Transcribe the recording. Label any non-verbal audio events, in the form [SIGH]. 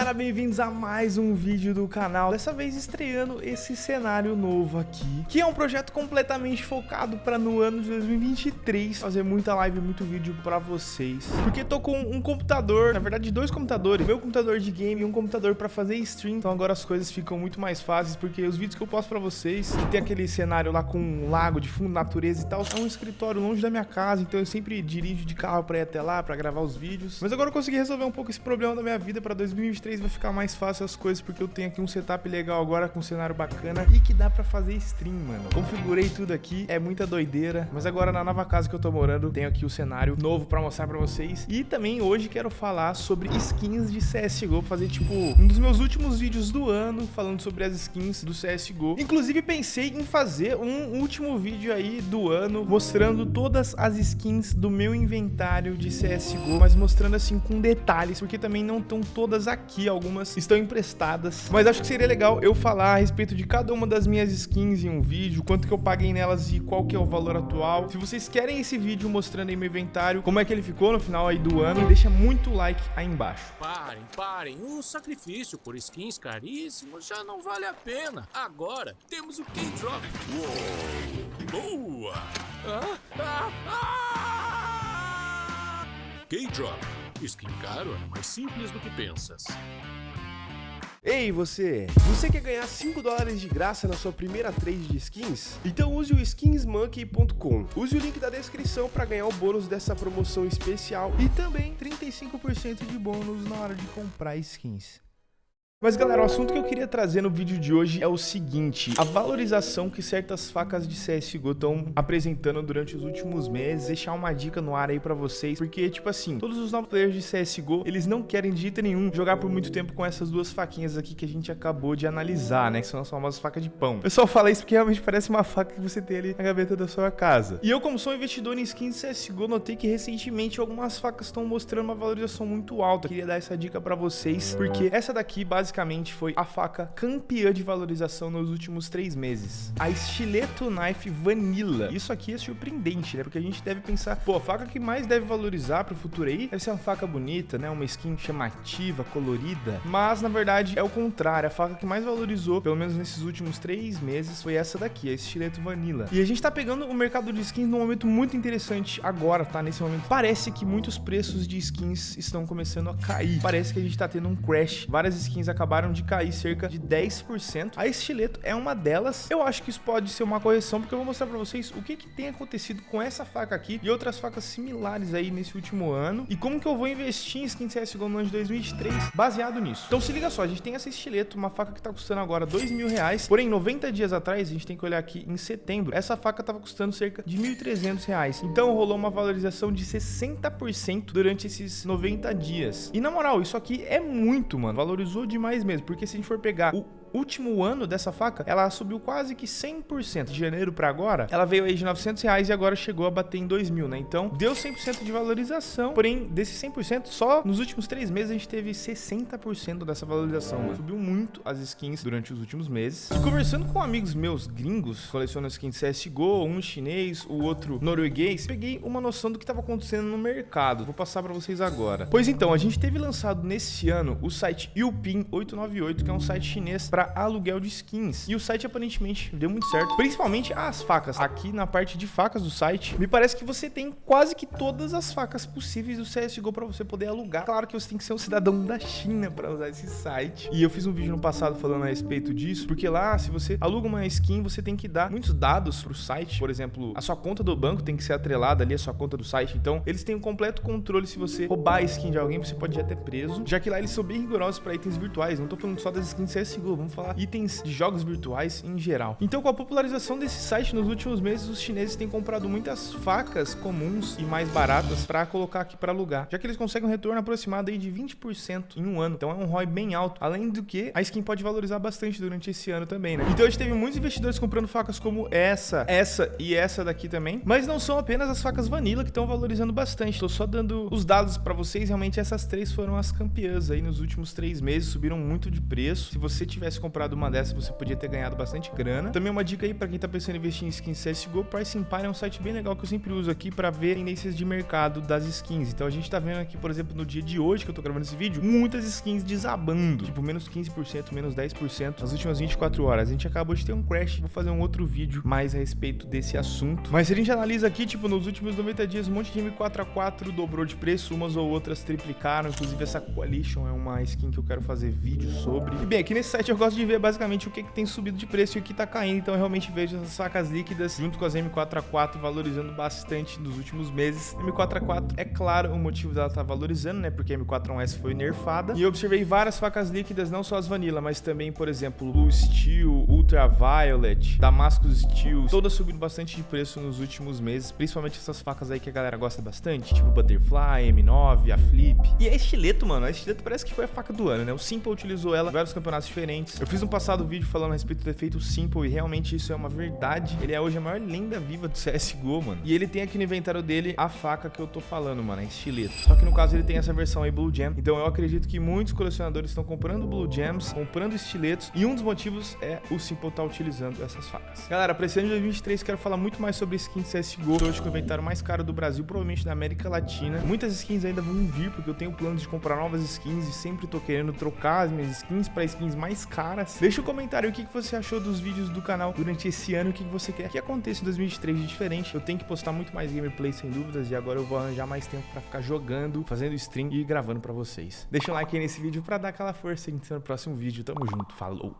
galera, bem-vindos a mais um vídeo do canal. Dessa vez estreando esse cenário novo aqui Que é um projeto completamente focado para no ano de 2023 Fazer muita live, muito vídeo para vocês. Porque tô com um computador, na verdade dois computadores. Meu computador de game e um computador para fazer stream. Então agora as coisas ficam muito mais fáceis Porque os vídeos que eu posto para vocês Que tem aquele cenário lá com um lago de fundo, natureza e tal É um escritório longe da minha casa. Então eu sempre dirijo de carro para ir até lá, para gravar os vídeos. Mas agora eu consegui resolver um pouco esse problema da minha vida para 2023 vai ficar mais fácil as coisas, porque eu tenho aqui um setup legal agora com um cenário bacana e que dá pra fazer stream, mano. Configurei tudo aqui, é muita doideira, mas agora na nova casa que eu tô morando, tenho aqui o cenário novo pra mostrar pra vocês. E também hoje quero falar sobre skins de CSGO, fazer tipo um dos meus últimos vídeos do ano, falando sobre as skins do CSGO. Inclusive pensei em fazer um último vídeo aí do ano, mostrando todas as skins do meu inventário de CSGO, mas mostrando assim com detalhes, porque também não estão todas aqui, algumas estão emprestadas. Mas acho que seria legal eu falar a respeito de cada uma das minhas skins em um vídeo, quanto que eu paguei nelas e qual que é o valor atual. Se vocês querem esse vídeo mostrando aí meu inventário, como é que ele ficou no final aí do ano, deixa muito like aí embaixo. Parem, parem. Um sacrifício por skins caríssimos já não vale a pena. Agora temos o K-Drop. Boa! Ah, ah, ah! K-Drop. Skin caro é mais simples do que pensas. Ei você, você quer ganhar 5 dólares de graça na sua primeira trade de skins? Então use o skinsmonkey.com. Use o link da descrição para ganhar o bônus dessa promoção especial e também 35% de bônus na hora de comprar skins. Mas galera, o assunto que eu queria trazer no vídeo de hoje é o seguinte, a valorização que certas facas de CSGO estão apresentando durante os últimos meses, deixar uma dica no ar aí pra vocês, porque tipo assim, todos os novos players de CSGO, eles não querem de jeito nenhum jogar por muito tempo com essas duas faquinhas aqui que a gente acabou de analisar, né, que são as famosas facas de pão. Eu só falo isso porque realmente parece uma faca que você tem ali na gaveta da sua casa. E eu como sou investidor em skins CSGO, notei que recentemente algumas facas estão mostrando uma valorização muito alta. Queria dar essa dica pra vocês, porque essa daqui, basicamente, basicamente foi a faca campeã de valorização nos últimos três meses. A Stiletto Knife Vanilla. Isso aqui é surpreendente, né? Porque a gente deve pensar, pô, a faca que mais deve valorizar pro futuro aí deve ser uma faca bonita, né? Uma skin chamativa, colorida. Mas, na verdade, é o contrário. A faca que mais valorizou, pelo menos nesses últimos três meses, foi essa daqui, a Stiletto Vanilla. E a gente tá pegando o mercado de skins num momento muito interessante agora, tá? Nesse momento. Parece que muitos preços de skins estão começando a cair. Parece que a gente tá tendo um crash. Várias skins acabaram de cair cerca de 10%. A estileto é uma delas. Eu acho que isso pode ser uma correção, porque eu vou mostrar pra vocês o que, que tem acontecido com essa faca aqui e outras facas similares aí nesse último ano e como que eu vou investir em skin CSGO no ano de 2023 baseado nisso. Então se liga só, a gente tem essa estileto, uma faca que tá custando agora 2 mil reais, porém 90 dias atrás, a gente tem que olhar aqui em setembro, essa faca tava custando cerca de 1.300 reais. Então rolou uma valorização de 60% durante esses 90 dias. E na moral, isso aqui é muito, mano, valorizou demais mesmo porque se a gente for pegar o último ano dessa faca, ela subiu quase que 100%. De janeiro para agora, ela veio aí de 900 reais e agora chegou a bater em 2 mil, né? Então, deu 100% de valorização. Porém, desse 100%, só nos últimos três meses a gente teve 60% dessa valorização. Né? Subiu muito as skins durante os últimos meses. E conversando com amigos meus gringos, colecionam skins CSGO, um chinês, o outro norueguês, peguei uma noção do que estava acontecendo no mercado. Vou passar para vocês agora. Pois então, a gente teve lançado nesse ano o site Yupin 898, que é um site chinês para para aluguel de skins. E o site aparentemente deu muito certo, principalmente as facas. Aqui na parte de facas do site, me parece que você tem quase que todas as facas possíveis do CSGO para você poder alugar. Claro que você tem que ser um cidadão da China para usar esse site. E eu fiz um vídeo no passado falando a respeito disso, porque lá, se você aluga uma skin, você tem que dar muitos dados pro site. Por exemplo, a sua conta do banco tem que ser atrelada ali à sua conta do site. Então, eles têm um completo controle se você roubar a skin de alguém, você pode ir até preso, já que lá eles são bem rigorosos para itens virtuais. Não tô falando só das skins CSGO, vamos falar itens de jogos virtuais em geral. Então, com a popularização desse site nos últimos meses, os chineses têm comprado muitas facas comuns e mais baratas para colocar aqui para alugar, já que eles conseguem um retorno aproximado aí de 20% em um ano. Então, é um ROI bem alto. Além do que, a skin pode valorizar bastante durante esse ano também, né? Então, a gente teve muitos investidores comprando facas como essa, essa e essa daqui também. Mas não são apenas as facas vanilla que estão valorizando bastante. Tô só dando os dados para vocês. Realmente, essas três foram as campeãs aí nos últimos três meses. Subiram muito de preço. Se você tivesse comprado uma dessas, você podia ter ganhado bastante grana. Também uma dica aí para quem tá pensando em investir em skins CSGO, Price Empire é um site bem legal que eu sempre uso aqui para ver tendências de mercado das skins. Então a gente tá vendo aqui, por exemplo, no dia de hoje que eu tô gravando esse vídeo, muitas skins desabando, tipo menos 15%, menos 10% nas últimas 24 horas. A gente acabou de ter um crash, vou fazer um outro vídeo mais a respeito desse assunto. Mas se a gente analisa aqui, tipo, nos últimos 90 dias, um monte de M4A4 dobrou de preço, umas ou outras triplicaram, inclusive essa Coalition é uma skin que eu quero fazer vídeo sobre. E bem, aqui nesse site eu gosto de ver basicamente o que, que tem subido de preço e o que tá caindo, então eu realmente vejo essas facas líquidas junto com as M4A4 valorizando bastante nos últimos meses. M4A4, é claro, o motivo dela tá valorizando, né, porque a M4A1S foi nerfada. E eu observei várias facas líquidas, não só as vanilla, mas também, por exemplo, Blue Steel, Ultraviolet, Damascus Steel, todas subindo bastante de preço nos últimos meses, principalmente essas facas aí que a galera gosta bastante, tipo Butterfly, M9, a Flip. E a estileto, mano, a estileto parece que foi a faca do ano, né? O Simple utilizou ela em vários campeonatos diferentes. Eu fiz um passado vídeo falando a respeito do efeito Simple e realmente isso é uma verdade. Ele é hoje a maior lenda viva do [LAUGHS] CSGO, mano. E ele tem aqui no inventário dele a faca que eu tô falando, mano, a estileto. Só que no caso ele tem essa versão aí Blue Gem. Então eu acredito que muitos colecionadores estão comprando Blue Gems, comprando estiletos. E um dos motivos é o Simple tá utilizando essas facas. Galera, pra esse ano de 2023 quero falar muito mais sobre skins CSGO. Hoje com o inventário mais caro do Brasil, provavelmente da América Latina. Muitas skins ainda vão vir, porque eu tenho planos de comprar novas skins e sempre tô querendo trocar as minhas skins para skins mais caras. Deixa um comentário o que você achou dos vídeos do canal durante esse ano, o que você quer que aconteça em 2023 de diferente. Eu tenho que postar muito mais gameplay sem dúvidas e agora eu vou arranjar mais tempo para ficar jogando, fazendo stream e gravando para vocês. Deixa um like aí nesse vídeo para dar aquela força e a gente se vê no próximo vídeo. Tamo junto, falou!